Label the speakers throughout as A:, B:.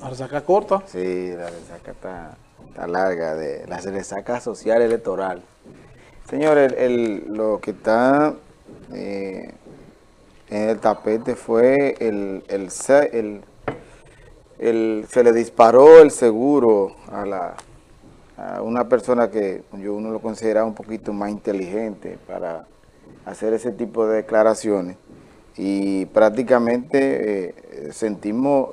A: La resaca corta.
B: Sí, la resaca está, está larga, de la resaca social electoral. Señores, el, lo que está eh, en el tapete fue el, el, se le disparó el seguro a la a una persona que yo uno lo considera un poquito más inteligente para hacer ese tipo de declaraciones y prácticamente eh, sentimos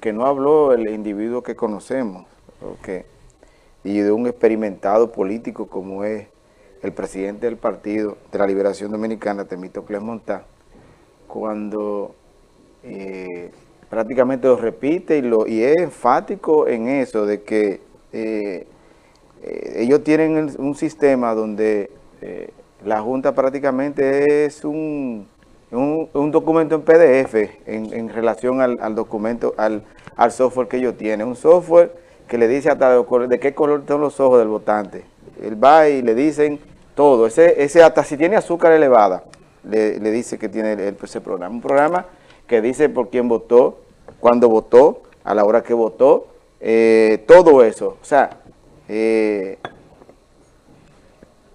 B: que, no habló el individuo que conocemos okay, y de un experimentado político como es el presidente del Partido de la Liberación Dominicana, Temito Clemontá, cuando eh, prácticamente lo repite y, lo, y es enfático en eso de que eh, eh, ellos tienen un sistema donde eh, la Junta prácticamente es un, un, documento en PDF en, relación al, documento, al, software que ellos tienen. Un software que le dice hasta de, qué color son los ojos del votante. Él va y le dicen todo. Ese, ese hasta si tiene azúcar elevada, le, dice que tiene ese programa. Un programa que dice por quién votó, cuándo votó, a la hora que votó, eh, todo eso. O sea, eh,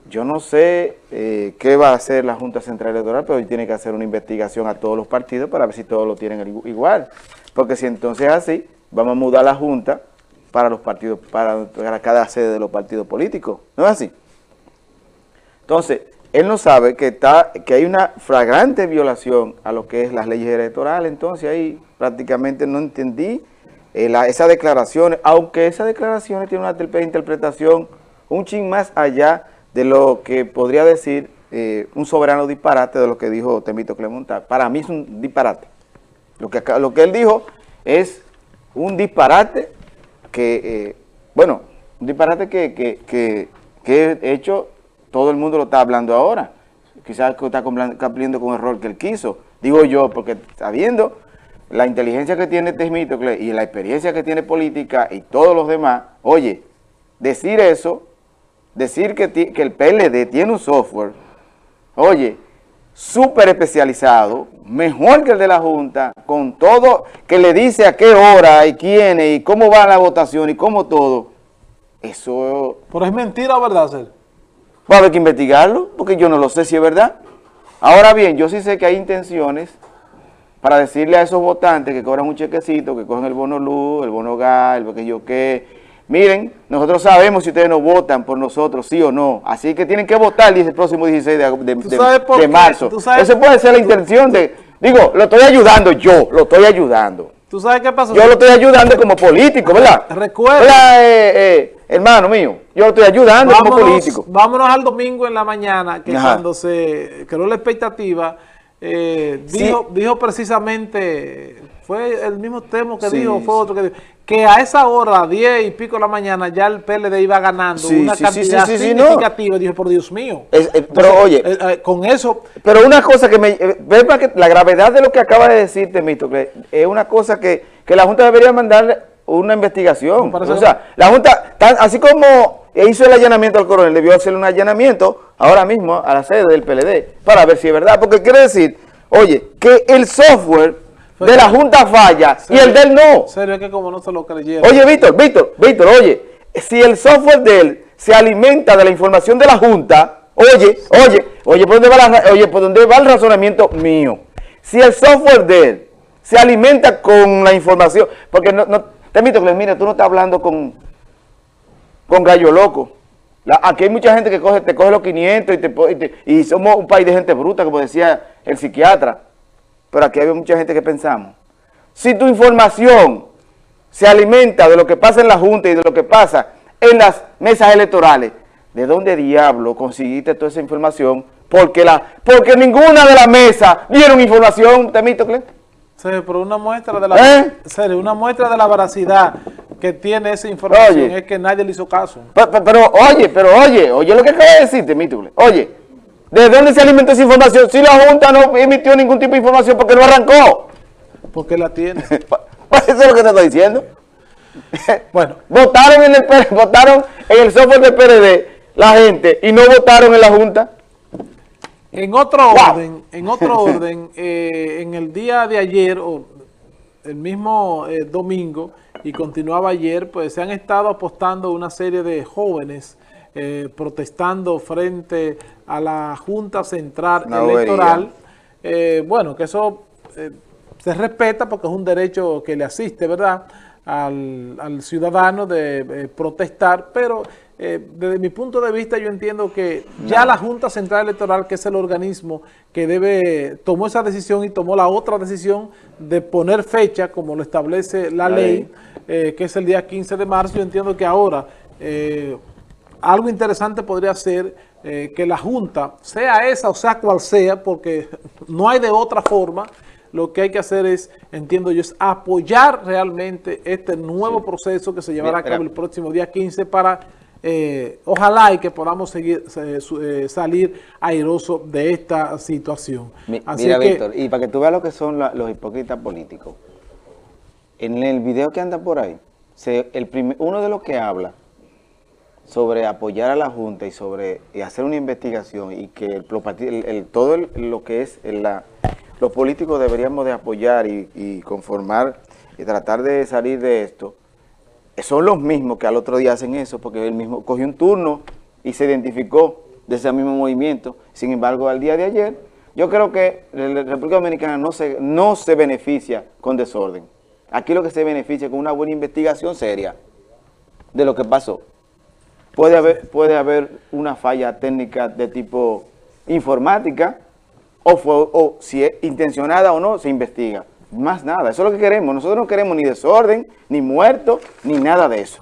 B: yo no sé eh, qué va a hacer la Junta Central Electoral, pero tiene que hacer una investigación a todos los partidos para ver si todos lo tienen igual. Porque si entonces es así, vamos a mudar la Junta para los partidos, para, cada sede de los partidos políticos. ¿No es así? Entonces, él no sabe que, está, que hay una flagrante violación a lo que es las leyes electorales, entonces ahí prácticamente no entendí eh, esa declaración, aunque esas declaraciones tienen una interpretación un ching más allá de lo que podría decir eh, un soberano disparate de lo que dijo Temito Clemontal. Para mí es un disparate. Lo que, lo que él dijo es un disparate que, eh, bueno, un disparate que, que, que, que hecho todo el mundo lo está hablando ahora. Quizás está cumpliendo con un error que él quiso. Digo yo, porque sabiendo la inteligencia que tiene Temístocle y la experiencia que tiene política y todos los demás, oye, decir eso, decir que, que el PLD tiene un software, oye, súper especializado, mejor que el de la Junta, con todo, que le dice a qué hora y quién y cómo va la votación y cómo todo, eso...
A: Pero es mentira, ¿verdad, Ser?
B: Va a haber que investigarlo, porque yo no lo sé si es verdad. Ahora bien, yo sí sé que hay intenciones para decirle a esos votantes que cobran un chequecito, que cogen el bono luz, el bono gas, el que yo qué, miren, nosotros sabemos si ustedes no votan por nosotros, sí o no, así que tienen que votar el próximo 16 de, marzo. Esa puede ser la intención de, digo, lo estoy ayudando yo, lo estoy ayudando.
A: ¿Tú sabes qué pasó?
B: Yo lo estoy ayudando como político, ¿verdad?
A: Recuerda.
B: Eh, eh, hermano mío, yo lo estoy ayudando como político.
A: Vámonos al domingo en la mañana, que cuando se creó la expectativa eh, dijo, dijo precisamente, fue el mismo tema que dijo, fue otro que dijo, que a esa hora, 10 y pico de la mañana, ya el PLD iba ganando una cantidad significativa. Dijo, por Dios mío.
B: Eh, pero oye,
A: eh, con eso...
B: Pero una cosa que me... Ve que la gravedad de lo que acaba de decirte, Mito, que es una cosa que, que la Junta debería mandar una investigación. O sea, la Junta, así como hizo el allanamiento al coronel, debió hacerle un allanamiento ahora mismo a la sede del PLD para ver si es verdad. Porque quiere decir, oye, que el software de la Junta falla y el de él no.
A: Serio, es que como no se lo creyeron.
B: Oye, Víctor, Víctor, Víctor, oye, si el software de él se alimenta de la información de la Junta, oye, oye, oye, ¿por dónde va, oye, ¿por dónde va el razonamiento mío? Si el software de él se alimenta con la información, porque no, no te invito que mira, tú no estás hablando con, con gallo loco. aquí hay mucha gente que coge, te coge los 500 y, te, y, somos un país de gente bruta, como decía el psiquiatra. Pero aquí hay mucha gente que pensamos. Si tu información se alimenta de lo que pasa en la Junta y de lo que pasa en las mesas electorales, ¿de dónde diablo conseguiste toda esa información? Porque, la, porque ninguna de las mesas dieron información, Temístocle.
A: Sí, pero una muestra de la ¿Eh? una muestra de la veracidad que tiene esa información es que nadie le hizo caso.
B: Pero, oye, pero oye, oye lo que acaba de decirte, Mítule. Oye, ¿de dónde se alimenta esa información? Si la Junta no emitió ningún tipo de información porque no arrancó.
A: Porque la tiene.
B: Eso es lo que te estoy diciendo. Bueno. votaron en el votaron en el software del PRD la gente y no votaron en la Junta.
A: En otro orden, en otro orden, eh, en el día de ayer, o el mismo eh, domingo y continuaba ayer, pues se han estado apostando una serie de jóvenes eh, protestando frente a la Junta Central Electoral. Eh, bueno, que eso se respeta porque es un derecho que le asiste, ¿verdad?, al, ciudadano de protestar, pero desde mi punto de vista yo entiendo que ya la Junta Central Electoral, que es el organismo que debe tomó esa decisión y tomó la otra decisión de poner fecha, como lo establece la, ley, eh, que es el día 15 de marzo. Yo entiendo que ahora eh, algo interesante podría ser eh, que la Junta, sea esa o sea cual sea, porque no hay de otra forma, lo que hay que hacer es, entiendo yo, es apoyar realmente este nuevo proceso que se llevará a cabo el próximo día 15 para ojalá y que podamos seguir salir airoso de esta situación.
B: mira, Víctor, y para que tú veas lo que son los hipócritas políticos, en el video que anda por ahí, el uno de los que habla sobre apoyar a la Junta y sobre hacer una investigación y que el, todo lo que es la, los políticos deberíamos de apoyar y, conformar y tratar de salir de esto, son los mismos que al otro día hacen eso, porque él mismo cogió un turno y se identificó de ese mismo movimiento. Sin embargo, al día de ayer, yo creo que la República Dominicana no se, no se beneficia con desorden. Aquí lo que se beneficia con una buena investigación seria de lo que pasó. Puede haber, puede haber una falla técnica de tipo informática o, o si es intencionada o no, se investiga. Más nada, eso es lo que queremos. Nosotros no queremos ni desorden, ni muertos, ni nada de eso.